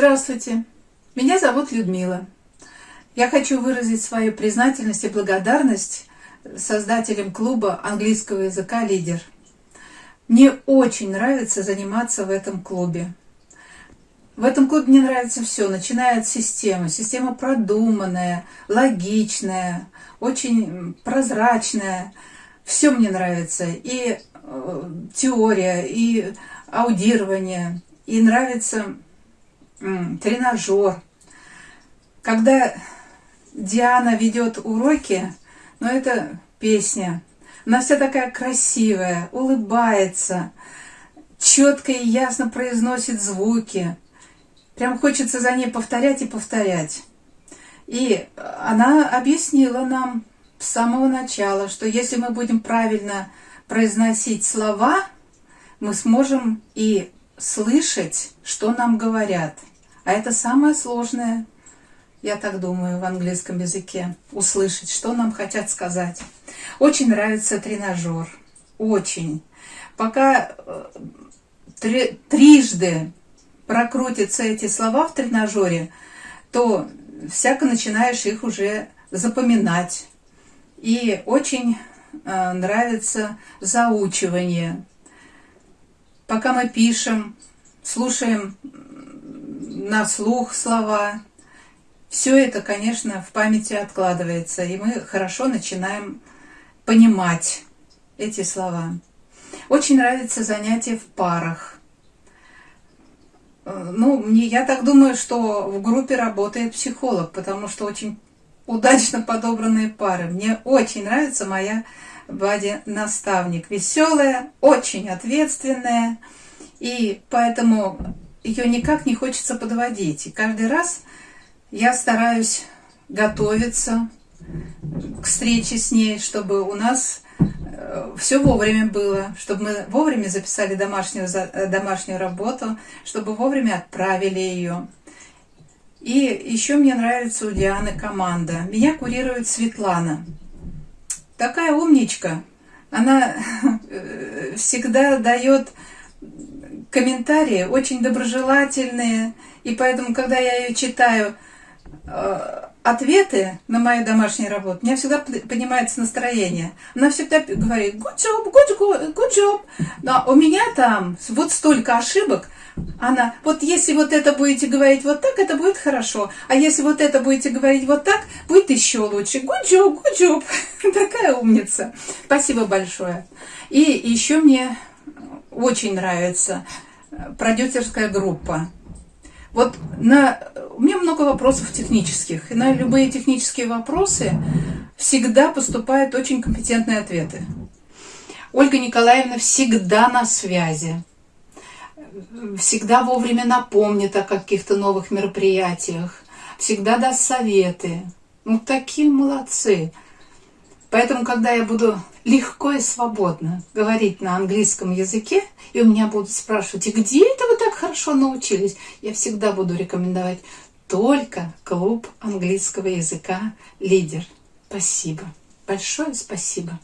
Здравствуйте, меня зовут Людмила. Я хочу выразить свою признательность и благодарность создателям клуба английского языка «Лидер». Мне очень нравится заниматься в этом клубе. В этом клубе мне нравится все, начиная от системы. Система продуманная, логичная, очень прозрачная. Все мне нравится. И э, теория, и аудирование. И нравится тренажер. Когда Диана ведет уроки, ну это песня. Она вся такая красивая, улыбается, четко и ясно произносит звуки. Прям хочется за ней повторять и повторять. И она объяснила нам с самого начала, что если мы будем правильно произносить слова, мы сможем и слышать, что нам говорят – а это самое сложное, я так думаю, в английском языке. Услышать, что нам хотят сказать. Очень нравится тренажер. Очень. Пока э, три, трижды прокрутятся эти слова в тренажере, то всяко начинаешь их уже запоминать. И очень э, нравится заучивание. Пока мы пишем, слушаем на слух слова. Все это, конечно, в памяти откладывается, и мы хорошо начинаем понимать эти слова. Очень нравится занятие в парах. Ну, мне, я так думаю, что в группе работает психолог, потому что очень удачно подобранные пары. Мне очень нравится моя Бади-наставник. Веселая, очень ответственная. И поэтому ее никак не хочется подводить. И каждый раз я стараюсь готовиться к встрече с ней, чтобы у нас э, все вовремя было, чтобы мы вовремя записали домашнюю, э, домашнюю работу, чтобы вовремя отправили ее. И еще мне нравится у Дианы команда. Меня курирует Светлана. Такая умничка. Она э, всегда дает комментарии очень доброжелательные, и поэтому, когда я ее читаю, э, ответы на мою домашнюю работу, у меня всегда поднимается настроение. Она всегда говорит good job, good, good job. Но у меня там вот столько ошибок. Она, вот если вот это будете говорить вот так, это будет хорошо. А если вот это будете говорить вот так, будет еще лучше. Good job, good job. Такая умница. Спасибо большое. И еще мне очень нравится э, продюсерская группа. Вот на, у меня много вопросов технических, и на любые технические вопросы всегда поступают очень компетентные ответы. Ольга Николаевна всегда на связи, всегда вовремя напомнит о каких-то новых мероприятиях, всегда даст советы. Ну, такие молодцы. Поэтому, когда я буду легко и свободно говорить на английском языке, и у меня будут спрашивать, и где это вы так хорошо научились, я всегда буду рекомендовать только клуб английского языка «Лидер». Спасибо. Большое спасибо.